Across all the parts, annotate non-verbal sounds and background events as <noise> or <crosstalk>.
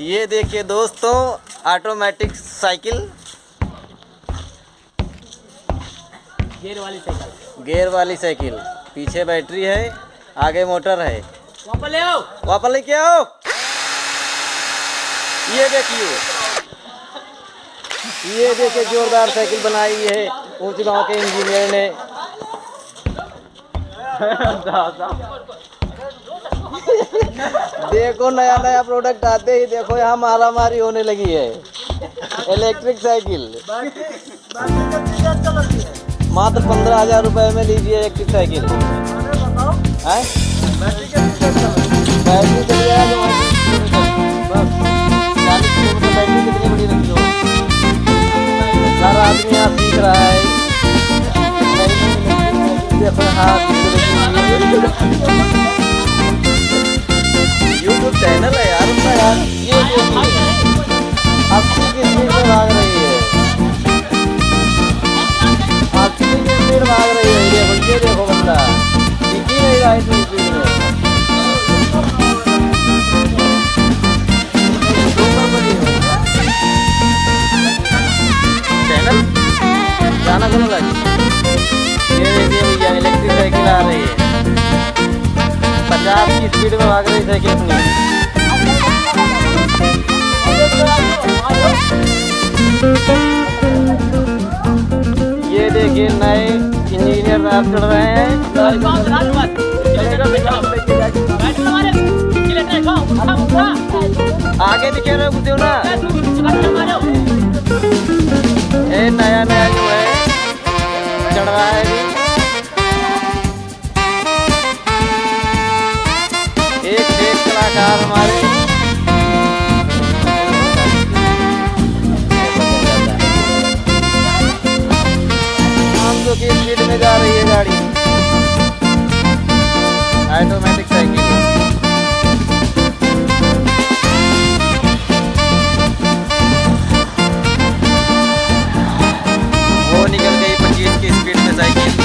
ये देखिए दोस्तों ऑटोमेटिक साइकिल गेयर वाली साइकिल। गियर वाली साइकिल। पीछे बैटरी है आगे मोटर है। वापस ले आओ। वापस लेके आओ। ये देखिए। ये देखिए जोरदार साइकिल बनाई है ऊंच गाँव के इंजीनियर ने। <laughs> देखो नया नया प्रोडक्ट आते ही देखो, यहाँ मारा मारी होने लगी है। इलेक्ट्रिक साइकिल मात्र पंद्रह हज़ार रुपए में लीजिए इलेक्ट्रिक साइकिल रहा है। इलेक्ट्रिक साइकिल आ रही है पचास की स्पीड में भाग रही साइकिल ये देखिए नए इंजीनियर चढ़ रहे हैं। आगे दिखे रहे कुछ हो ना। ये नया नया जो है चढ़ रहा है एक एक कलाकार हमारे। सौ की स्पीड में जा रही है गाड़ी। ऑटोमेटिक साइकिल वो निकल गई की स्पीड में साइकिल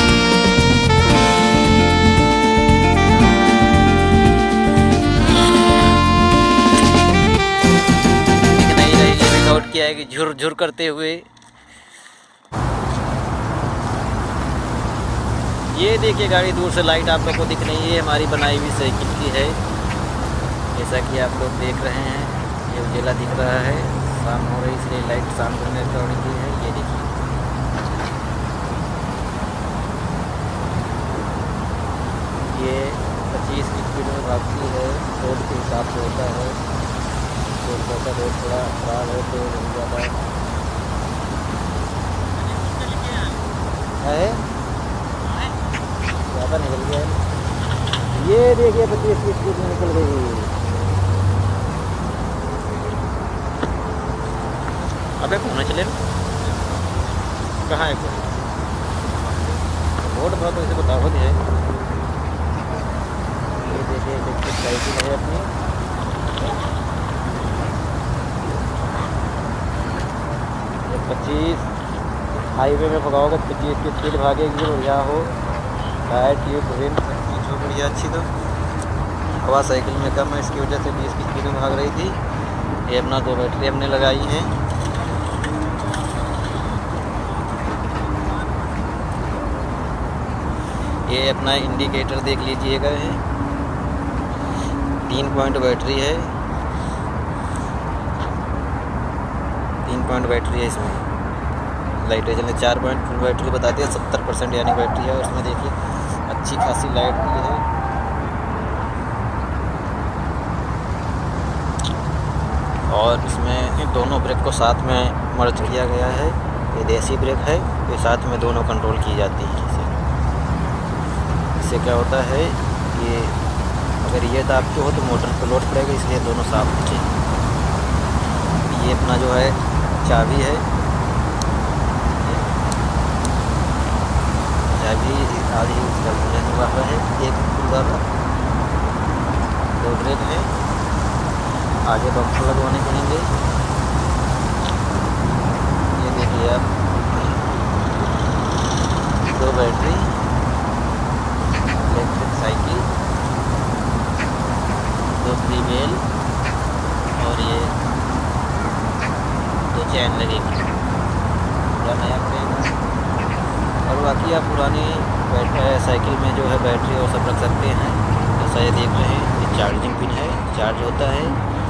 किया है कि झुर झुर करते हुए ये देखिए गाड़ी दूर से लाइट आप लोग को दिख रही है हमारी बनाई हुई साइकिल की है। जैसा कि आप लोग देख रहे हैं, ये उजेला दिख रहा है, शाम हो रही इसलिए लाइट शाम करने दौड़ी की है, ये देखिए। ये पच्चीस की स्पीड में भागती है, रोड के हिसाब से होता है। कोलकाता रोड थोड़ा खराब है तो नहीं ज़्यादा है? ज़्यादा निकल गया है। ये देखिए पच्चीस की स्पीड में निकल गई। अबे कौन चले? कहाँ है कोई? रोड बहुत वैसे बताओ है। ये देखिए इलेक्ट्रिक साइकिल है अपनी? पच्चीस। हाईवे में भगाओगे पच्चीस की स्पीड भागेगी बढ़िया हो। टायर ट्यूब रिम चीज़ बढ़िया अच्छी तो। हवा साइकिल में कम है, इसकी वजह से बीस की स्पीड में भाग रही थी। ये अपना दो बैटरी हमने लगाई हैं। ये अपना इंडिकेटर देख लीजिएगा है तीन पॉइंट बैटरी है। तीन पॉइंट बैटरी है इसमें। लाइटें चलने चार पॉइंट फुल बैटरी बताती है, सत्तर परसेंट यानी बैटरी है। इसमें देखिए अच्छी खासी लाइट भी है। और इसमें दोनों ब्रेक को साथ में मर्ज किया गया है। ये देसी ब्रेक है, ये साथ में दोनों कंट्रोल की जाती है। इसे इससे क्या होता है कि अगर ये दाबते हो तो मोटर पर लोड पड़ेगा इसलिए दोनों साफ़ हैं ये अपना जो है चाबी है। चाबी आधी इसका बुलेट हुआ है, एक कूलर दो ब्रेक है। आगे बम्पर लगवाने पड़ेंगे ये देखिए आप। दो बैटरी। Electric cycle. दो बेल और ये दो चैन लगेगी। पूरा नया पड़ेगा और बाकी आप पुरानी साइकिल में जो है बैटरी और सब रख सकते हैं। जैसा ये देख रहे हैं ये चार्जिंग पिन है, चार्ज होता है।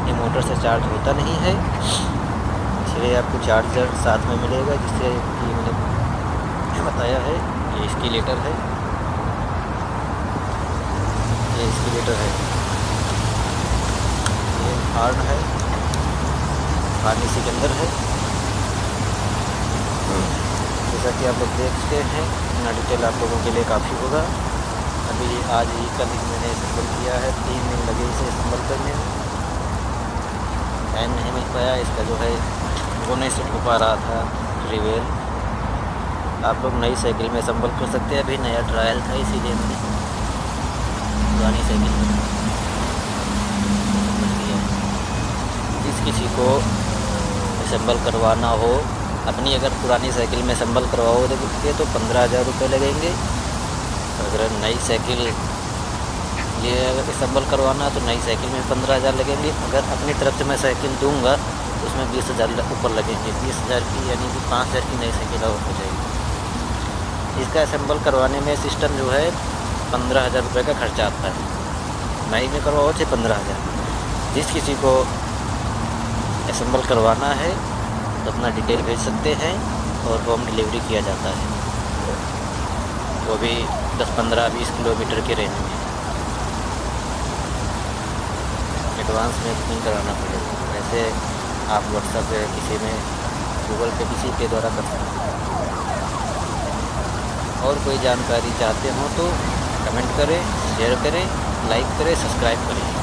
ये मोटर से चार्ज होता नहीं है। इसलिए आपको चार्जर साथ में मिलेगा, जिससे कि मैंने बताया है ये इसकी लेटर है। ये इसकी लेटर है। ये हार्ड है। हार्न इसी के अंदर है। जैसा कि आप लोग देखते हैं इतना डिटेल आप लोगों के लिए काफ़ी होगा। अभी आज ही कल ही मैंने असम्बल किया है, तीन दिन लगे इसे असम्बल करने में। टाइम नहीं मिल पाया, इसका जो है, वो नहीं सेट हो पा रहा था रिवेल आप लोग नई साइकिल में असम्बल कर सकते हैं, अभी नया ट्रायल था इसीलिए मैंने पुरानी साइकिल में जिस किसी को असम्बल करवाना हो अपनी अगर पुरानी साइकिल में असम्बल करवाओगे तो पंद्रह हज़ार रुपये लगेंगे। अगर नई साइकिल ये अगर असम्बल करवाना है तो नई साइकिल में पंद्रह हज़ार लगेंगे। अगर अपनी तरफ़ से मैं साइकिल दूँगा तो उसमें बीस हज़ार ऊपर लगेंगे। बीस हज़ार की यानी कि पाँच हज़ार की नई साइकिल और हो जाएगी। इसका असम्बल करवाने में सिस्टम जो है, पंद्रह हज़ार रुपये का खर्चा आता है। नई में करवाओ चाहे पंद्रह हज़ार। जिस किसी को असम्बल करवाना है तो अपना डिटेल भेज सकते हैं और होम डिलीवरी किया जाता है। वो भी दस पंद्रह बीस किलोमीटर के रेंज में। एडवांस में बुकिंग कराना पड़ेगा। वैसे आप व्हाट्सएप किसी में गूगल पे किसी के द्वारा कर सकते हैं। और कोई जानकारी चाहते हो तो कमेंट करें शेयर करें लाइक करें सब्सक्राइब करें।